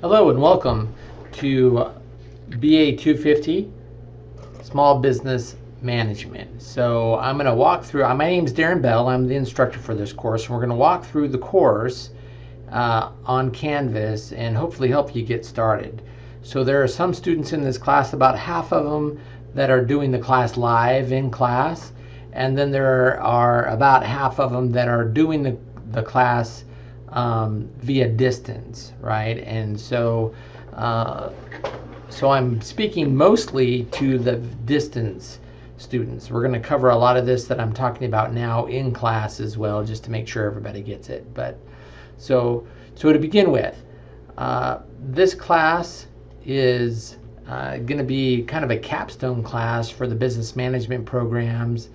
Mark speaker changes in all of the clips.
Speaker 1: Hello and welcome to BA 250 Small Business Management. So I'm going to walk through, uh, my name is Darren Bell, I'm the instructor for this course, and we're going to walk through the course uh, on Canvas and hopefully help you get started. So there are some students in this class, about half of them that are doing the class live in class, and then there are about half of them that are doing the, the class um, via distance, right? And so, uh, so I'm speaking mostly to the distance students. We're going to cover a lot of this that I'm talking about now in class as well, just to make sure everybody gets it. But so, so to begin with, uh, this class is uh, going to be kind of a capstone class for the business management programs.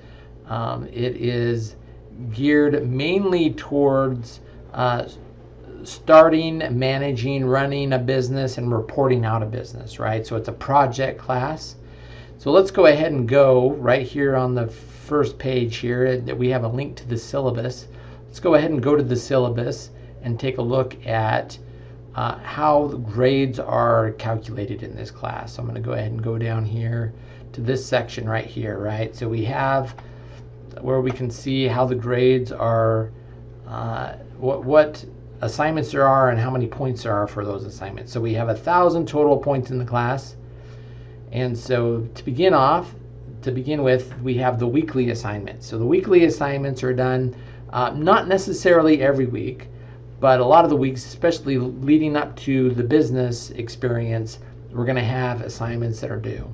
Speaker 1: Um, it is geared mainly towards uh, starting, managing, running a business, and reporting out a business, right? So it's a project class. So let's go ahead and go right here on the first page here that we have a link to the syllabus. Let's go ahead and go to the syllabus and take a look at uh, how grades are calculated in this class. So I'm going to go ahead and go down here to this section right here, right? So we have where we can see how the grades are uh, what, what assignments there are and how many points there are for those assignments. So we have a thousand total points in the class. And so to begin off, to begin with, we have the weekly assignments. So the weekly assignments are done uh, not necessarily every week, but a lot of the weeks, especially leading up to the business experience, we're going to have assignments that are due.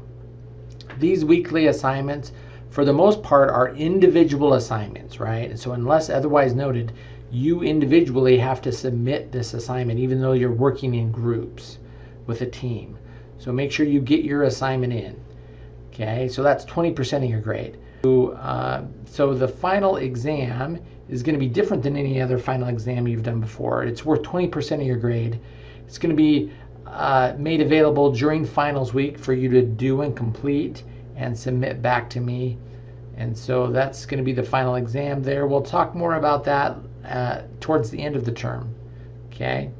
Speaker 1: These weekly assignments, for the most part, are individual assignments, right? And so unless otherwise noted, you individually have to submit this assignment even though you're working in groups with a team. So make sure you get your assignment in. Okay, so that's 20% of your grade. So, uh, so the final exam is going to be different than any other final exam you've done before. It's worth 20% of your grade. It's going to be uh, made available during finals week for you to do and complete and submit back to me. And so that's going to be the final exam there. We'll talk more about that uh, towards the end of the term. Okay,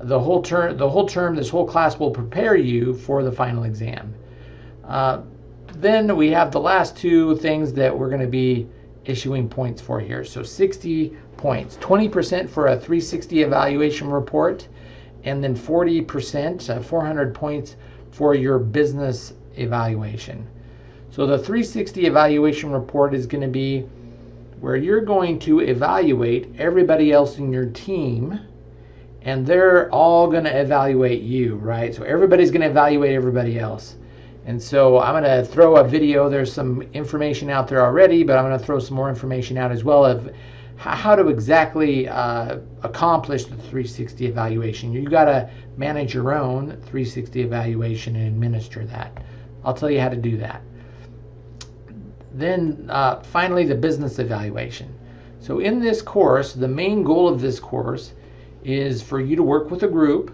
Speaker 1: the whole term, the whole term, this whole class will prepare you for the final exam. Uh, then we have the last two things that we're going to be issuing points for here. So 60 points, 20% for a 360 evaluation report, and then 40%, uh, 400 points for your business evaluation. So the 360 evaluation report is going to be where you're going to evaluate everybody else in your team and they're all going to evaluate you, right? So everybody's going to evaluate everybody else. And so I'm going to throw a video. There's some information out there already, but I'm going to throw some more information out as well of how to exactly uh, accomplish the 360 evaluation. You've got to manage your own 360 evaluation and administer that. I'll tell you how to do that. Then uh, finally, the business evaluation. So in this course, the main goal of this course is for you to work with a group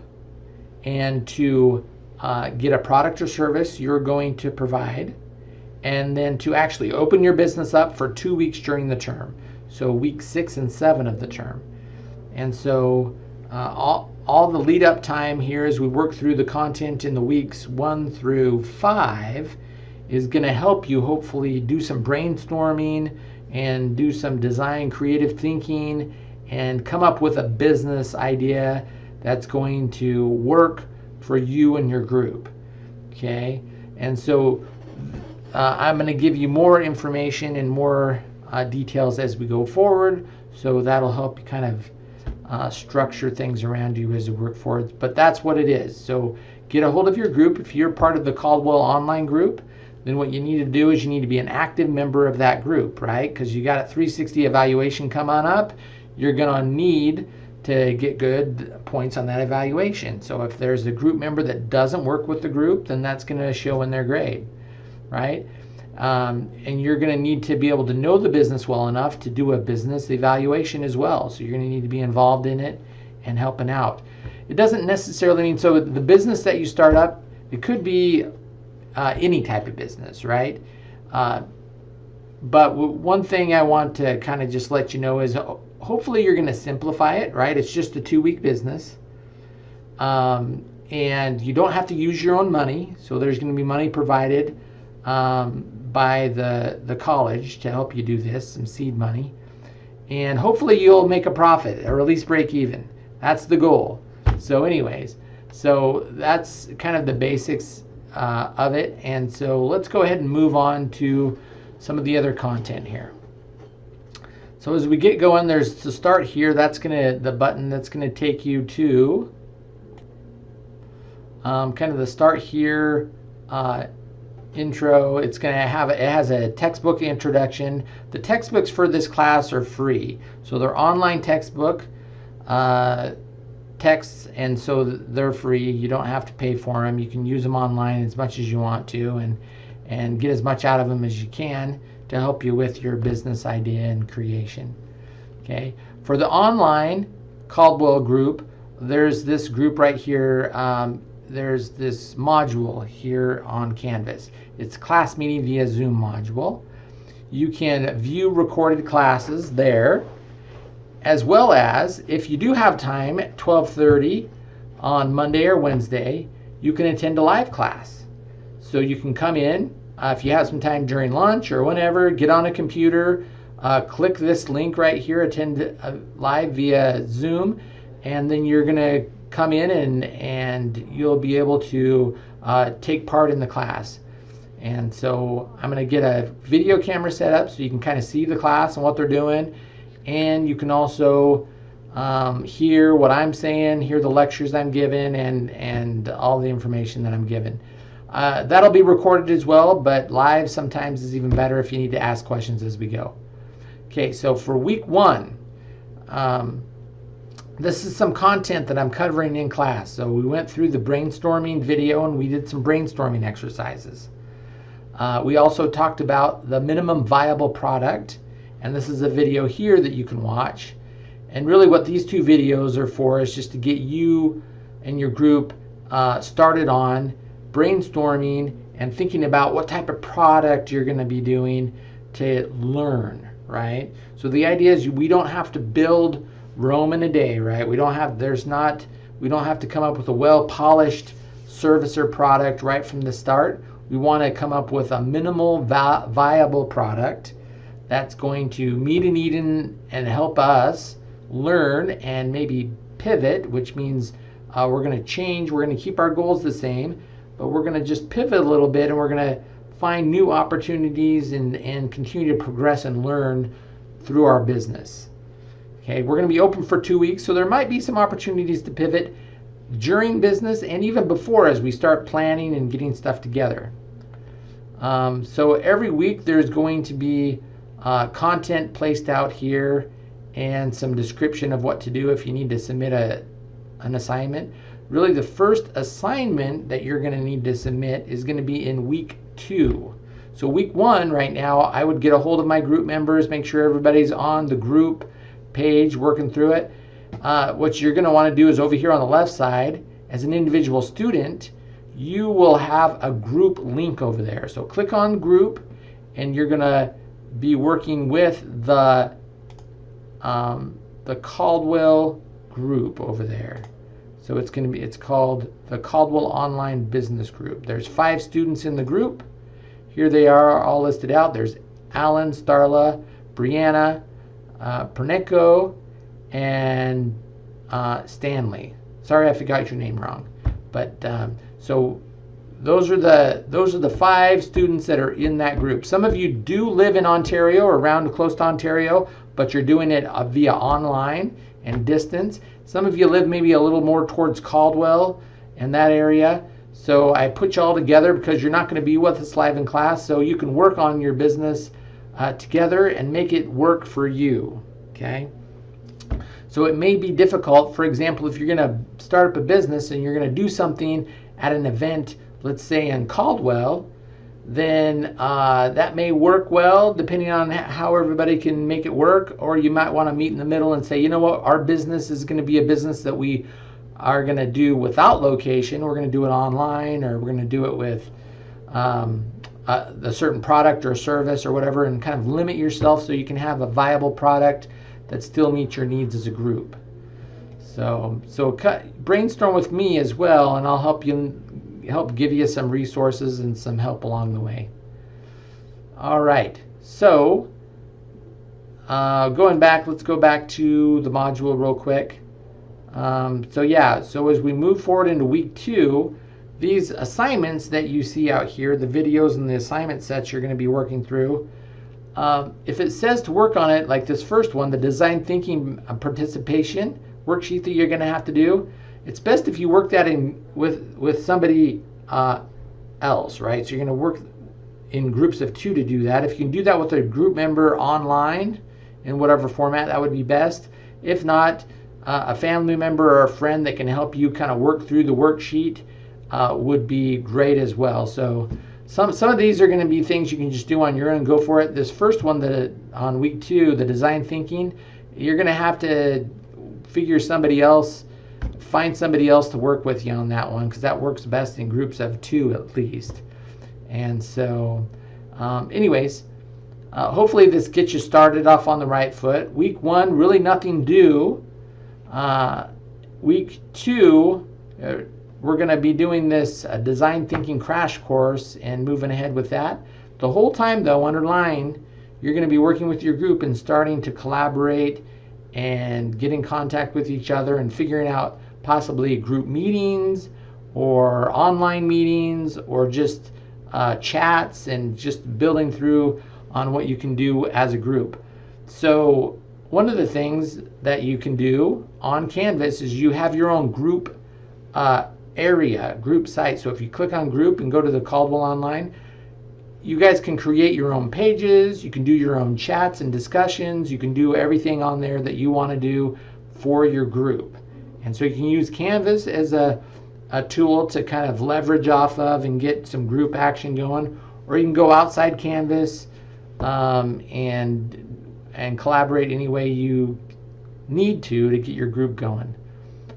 Speaker 1: and to uh, get a product or service you're going to provide and then to actually open your business up for two weeks during the term. So week six and seven of the term. And so uh, all, all the lead up time here is we work through the content in the weeks one through five is going to help you hopefully do some brainstorming and do some design creative thinking and come up with a business idea that's going to work for you and your group. Okay, and so uh, I'm going to give you more information and more uh, details as we go forward. So that'll help you kind of uh, structure things around you as you work forward. But that's what it is. So get a hold of your group. If you're part of the Caldwell online group, then what you need to do is you need to be an active member of that group, right? Because you got a 360 evaluation come on up. You're going to need to get good points on that evaluation. So if there's a group member that doesn't work with the group, then that's going to show in their grade, right? Um, and you're going to need to be able to know the business well enough to do a business evaluation as well. So you're going to need to be involved in it and helping out. It doesn't necessarily mean so the business that you start up, it could be uh, any type of business, right? Uh, but one thing I want to kind of just let you know is hopefully you're going to simplify it, right? It's just a two week business. Um, and you don't have to use your own money. So there's going to be money provided um, by the, the college to help you do this, some seed money. And hopefully you'll make a profit or at least break even. That's the goal. So, anyways, so that's kind of the basics uh, of it. And so let's go ahead and move on to some of the other content here. So as we get going, there's to start here, that's gonna, the button that's gonna take you to um, kind of the start here uh, intro. It's going to have it has a textbook introduction. The textbooks for this class are free, so they're online textbook uh, texts, and so they're free. You don't have to pay for them. You can use them online as much as you want to, and and get as much out of them as you can to help you with your business idea and creation. Okay, for the online Caldwell group, there's this group right here. Um, there's this module here on Canvas. It's class meeting via Zoom module. You can view recorded classes there, as well as if you do have time at 12:30 on Monday or Wednesday, you can attend a live class. So you can come in uh, if you have some time during lunch or whenever, get on a computer, uh, click this link right here, attend uh, live via Zoom, and then you're going to come in and, and you'll be able to uh, take part in the class. And so I'm going to get a video camera set up so you can kind of see the class and what they're doing. And you can also um, hear what I'm saying, hear the lectures I'm giving, and, and all the information that I'm giving. Uh, that'll be recorded as well, but live sometimes is even better if you need to ask questions as we go. Okay, so for week one, um, this is some content that I'm covering in class. So we went through the brainstorming video and we did some brainstorming exercises. Uh, we also talked about the minimum viable product, and this is a video here that you can watch. And really, what these two videos are for is just to get you and your group uh, started on brainstorming and thinking about what type of product you're going to be doing to learn, right? So the idea is we don't have to build Rome in a day, right? We don't have there's not we don't have to come up with a well polished service or product right from the start. We want to come up with a minimal vi- viable product that's going to meet a need and, and help us learn and maybe pivot, which means uh, we're going to change. We're going to keep our goals the same, but we're going to just pivot a little bit and we're going to find new opportunities and, and continue to progress and learn through our business. Okay, we're going to be open for two weeks, so there might be some opportunities to pivot during business and even before as we start planning and getting stuff together. Um, so every week there's going to be uh, content placed out here and some description of what to do if you need to submit a, an assignment. Really, the first assignment that you're going to need to submit is going to be in week two. So, week one, right now, I would get a hold of my group members, make sure everybody's on the group page, working through it. Uh, what you're going to want to do is over here on the left side, as an individual student, you will have a group link over there. So click on group, and you're going to be working with the um, the Caldwell group over there. So it's going to be it's called the Caldwell Online Business Group. There's five students in the group. Here they are all listed out. There's Alan, Starla, Brianna, uh, Pernico, and uh, Stanley. Sorry, I forgot your name wrong. But um, so those are the those are the five students that are in that group. Some of you do live in Ontario or around close to Ontario, but you're doing it uh, via online and distance. Some of you live maybe a little more towards Caldwell and that area. So I put you all together because you're not going to be with us live in class, so you can work on your business uh, together and make it work for you. Okay. So it may be difficult. For example, if you're going to start up a business and you're going to do something at an event, let's say in Caldwell, then uh, that may work well depending on how everybody can make it work. Or you might want to meet in the middle and say, you know what, our business is going to be a business that we are going to do without location. We're going to do it online or we're going to do it with um, a, a certain product or service or whatever and kind of limit yourself so you can have a viable product that still meets your needs as a group. So so cut, brainstorm with me as well, and I'll help you help give you some resources and some help along the way. All right, so uh, going back, let's go back to the module real quick. Um, so yeah, so as we move forward into week two, these assignments that you see out here, the videos and the assignment sets you're going to be working through, um, if it says to work on it, like this first one, the design thinking participation worksheet that you're going to have to do, it's best if you work that in with with somebody uh, else, right? So you're going to work in groups of two to do that. If you can do that with a group member online in whatever format, that would be best. If not, uh, a family member or a friend that can help you kind of work through the worksheet uh, would be great as well. So some some of these are going to be things you can just do on your own. Go for it. This first one that on week two, the design thinking, you're going to have to figure somebody else, find somebody else to work with you on that one because that works best in groups of two at least. And so, um, anyways, uh, hopefully this gets you started off on the right foot. Week one, really nothing due. Uh, week two, uh, we're going to be doing this uh, design thinking crash course and moving ahead with that. The whole time, though, underline, you're going to be working with your group and starting to collaborate and get in contact with each other and figuring out possibly group meetings or online meetings or just uh, chats and just building through on what you can do as a group. So one of the things that you can do on Canvas is you have your own group uh, area, group site. So if you click on group and go to the Caldwell Online, you guys can create your own pages. You can do your own chats and discussions. You can do everything on there that you want to do for your group. And so you can use Canvas as a, a tool to kind of leverage off of and get some group action going. Or you can go outside Canvas um, and and collaborate any way you need to to get your group going.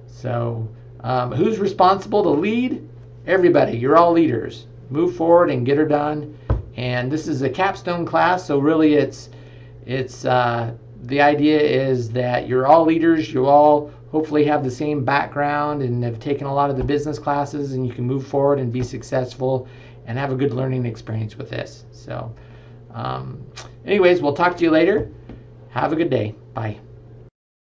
Speaker 1: So, um, who's responsible to lead? Everybody. You're all leaders. Move forward and get her done. And this is a capstone class, so really it's it's uh, the idea is that you're all leaders. You all hopefully have the same background and have taken a lot of the business classes, and you can move forward and be successful and have a good learning experience with this. So. Um, anyways, we'll talk to you later. Have a good day. Bye.